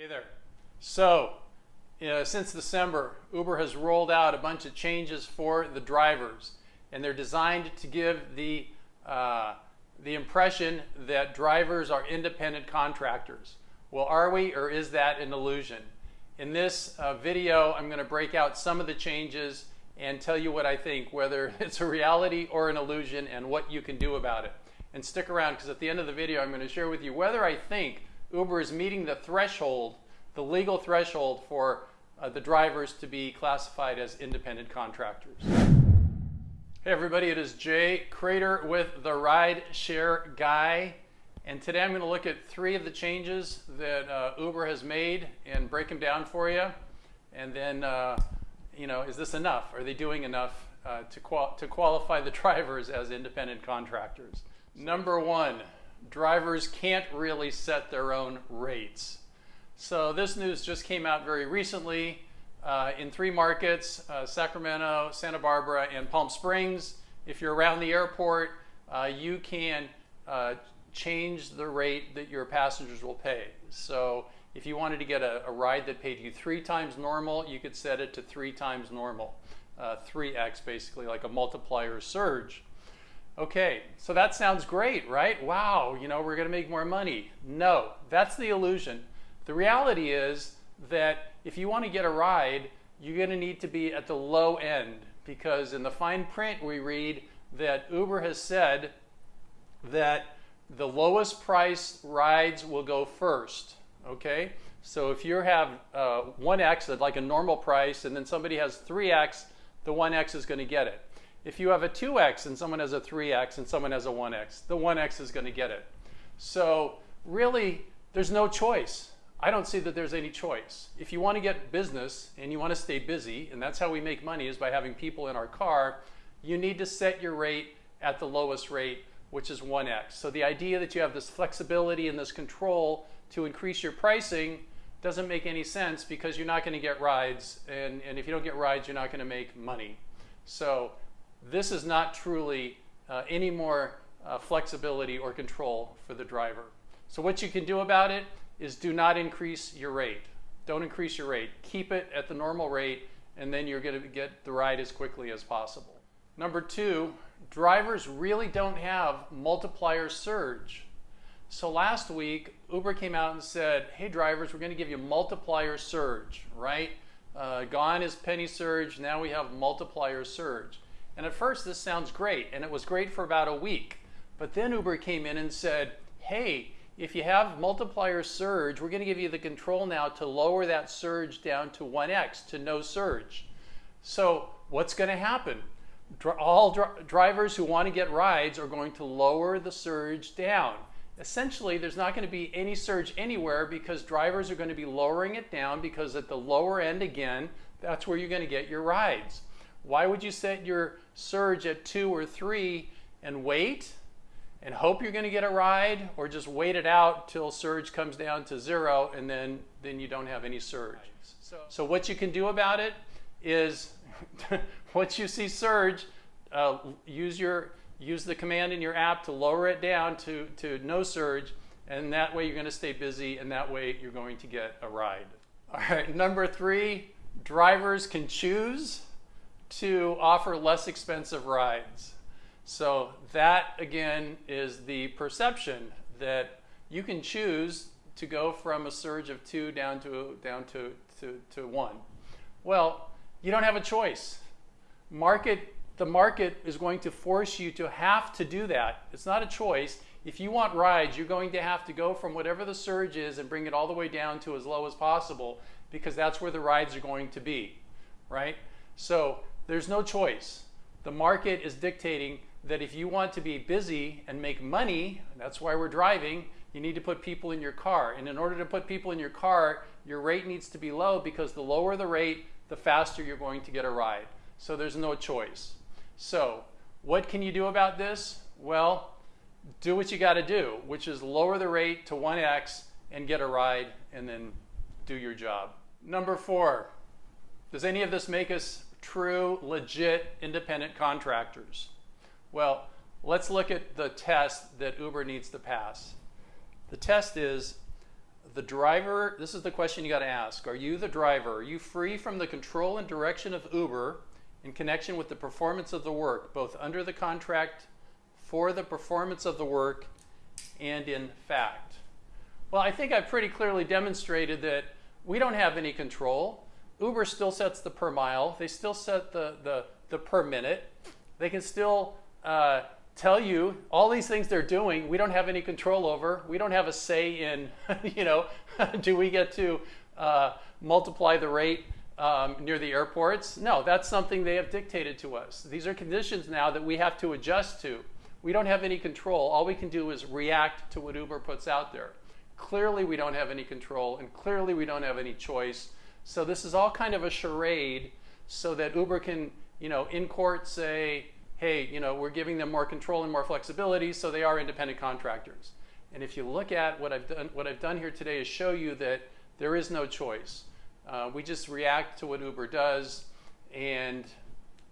Hey there. So, since December, Uber has rolled out a bunch of changes for the drivers, and they're designed to give the uh, the impression that drivers are independent contractors. Well, are we, or is that an illusion? In this uh, video, I'm going to break out some of the changes and tell you what I think, whether it's a reality or an illusion, and what you can do about it. And stick around, because at the end of the video, I'm going to share with you whether I think Uber is meeting the threshold, the legal threshold for uh, the drivers to be classified as independent contractors. Hey everybody, it is Jay Cradeur with the Ride Share Guy. And today I'm going to look at three of the changes that uh, Uber has made and break them down for you. And then, uh, you know, is this enough? Are they doing enough uh, to, qual to qualify the drivers as independent contractors? Number one, drivers can't really set their own rates. So this news just came out very recently uh, in three markets, uh, Sacramento, Santa Barbara, and Palm Springs. If you're around the airport, uh, you can uh, change the rate that your passengers will pay. So if you wanted to get a, a, ride that paid you three times normal, you could set it to three times normal. 3x uh, basically, like a multiplier surge. Okay, so that sounds great, right? Wow, you know, we're going to make more money. No, that's the illusion. The reality is that if you want to get a ride, you're going to need to be at the low end because in the fine print we read that Uber has said that the lowest price rides will go first, okay? So if you have uh, 1x, like a normal price, and then somebody has 3x, the 1x is going to get it. If you have a 2x and someone has a 3x and someone has a 1x, the 1x is going to get it. So really, there's no choice. I don't see that there's any choice. If you want to get business and you want to stay busy, and that's how we make money is by having people in our car, you need to set your rate at the lowest rate, which is 1x. So the idea that you have this flexibility and this control to increase your pricing doesn't make any sense because you're not going to get rides. And, and if you don't get rides, you're not going to make money. So this is not truly uh, any more uh, flexibility or control for the driver. So what you can do about it is do not increase your rate. Don't increase your rate. Keep it at the normal rate and then you're going to get the ride as quickly as possible. Number two, drivers really don't have multiplier surge. So last week, Uber came out and said, hey drivers, we're going to give you multiplier surge, right? Uh, gone is penny surge, now we have multiplier surge. And at first this sounds great, and it was great for about a week. But then Uber came in and said, hey, if you have multiplier surge, we're going to give you the control now to lower that surge down to 1x, to no surge. So what's going to happen? All drivers who want to get rides are going to lower the surge down. Essentially, there's not going to be any surge anywhere because drivers are going to be lowering it down because at the lower end, again, that's where you're going to get your rides. Why would you set your surge at two or three and wait and hope you're going to get a ride or just wait it out till surge comes down to zero and then, then you don't have any surge. So, so what you can do about it is once you see surge, uh, use, your, use the command in your app to lower it down to, to no surge and that way you're going to stay busy and that way you're going to get a ride. All right, number three, drivers can choose to offer less expensive rides. So that again is the perception that you can choose to go from a surge of two down to down to, to, to one. Well, you don't have a choice. Market the market is going to force you to have to do that. It's not a choice. If you want rides, you're going to have to go from whatever the surge is and bring it all the way down to as low as possible because that's where the rides are going to be, right? So there's no choice. The market is dictating that if you want to be busy and make money, that's why we're driving, you need to put people in your car. And in order to put people in your car, your rate needs to be low because the lower the rate, the faster you're going to get a ride. So there's no choice. So what can you do about this? Well, do what you got to do, which is lower the rate to 1x and get a ride and then do your job. Number four, does any of this make us true, legit, independent contractors? Well, let's look at the test that Uber needs to pass. The test is the driver, this is the question you got to ask. Are you the driver? Are you free from the control and direction of Uber in connection with the performance of the work, both under the contract for the performance of the work and in fact? Well, I think I've pretty clearly demonstrated that we don't have any control. Uber still sets the per mile. They still set the, the, the per minute. They can still uh, tell you all these things they're doing. We don't have any control over. We don't have a say in, you know, do we get to uh, multiply the rate um, near the airports? No, that's something they have dictated to us. These are conditions now that we have to adjust to. We don't have any control. All we can do is react to what Uber puts out there. Clearly, we don't have any control, and clearly, we don't have any choice. So this is all kind of a charade so that Uber can, you know, in court say, hey, you know, we're giving them more control and more flexibility, so they are independent contractors. And if you look at what I've done, what I've done here today is show you that there is no choice. Uh, we just react to what Uber does, and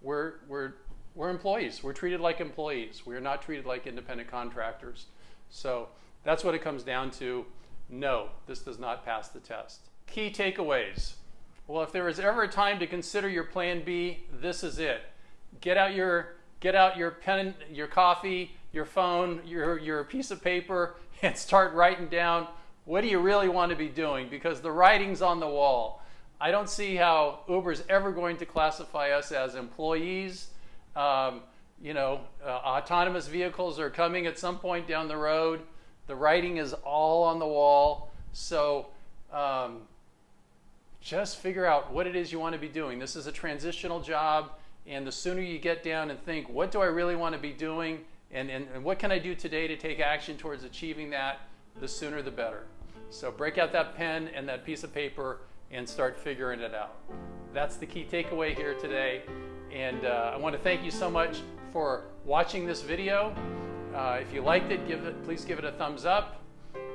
we're, we're, we're employees. We're treated like employees. We're not treated like independent contractors. So that's what it comes down to. No, this does not pass the test. Key takeaways. Well, if there is ever a time to consider your plan B, this is it. Get out your get out your pen, your coffee, your phone, your your piece of paper and start writing down what do you really want to be doing because the writing's on the wall. I don't see how Uber's ever going to classify us as employees. Um, you know, uh, autonomous vehicles are coming at some point down the road. The writing is all on the wall. So um, just figure out what it is you want to be doing. This is a transitional job, and the sooner you get down and think, what do I really want to be doing, and, and, and what can I do today to take action towards achieving that, the sooner the better. So break out that pen and that piece of paper and start figuring it out. That's the key takeaway here today. And uh, I want to thank you so much for watching this video. Uh, if you liked it, give it, please give it a thumbs up.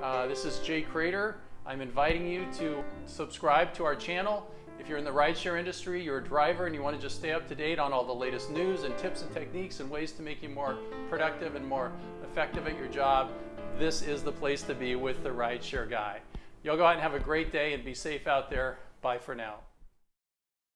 Uh, this is Jay Cradeur. I'm inviting you to subscribe to our channel. If you're in the rideshare industry, you're a driver, and you want to just stay up to date on all the latest news and tips and techniques and ways to make you more productive and more effective at your job, this is the place to be with the Rideshare Guy. Y'all go out and have a great day and be safe out there. Bye for now.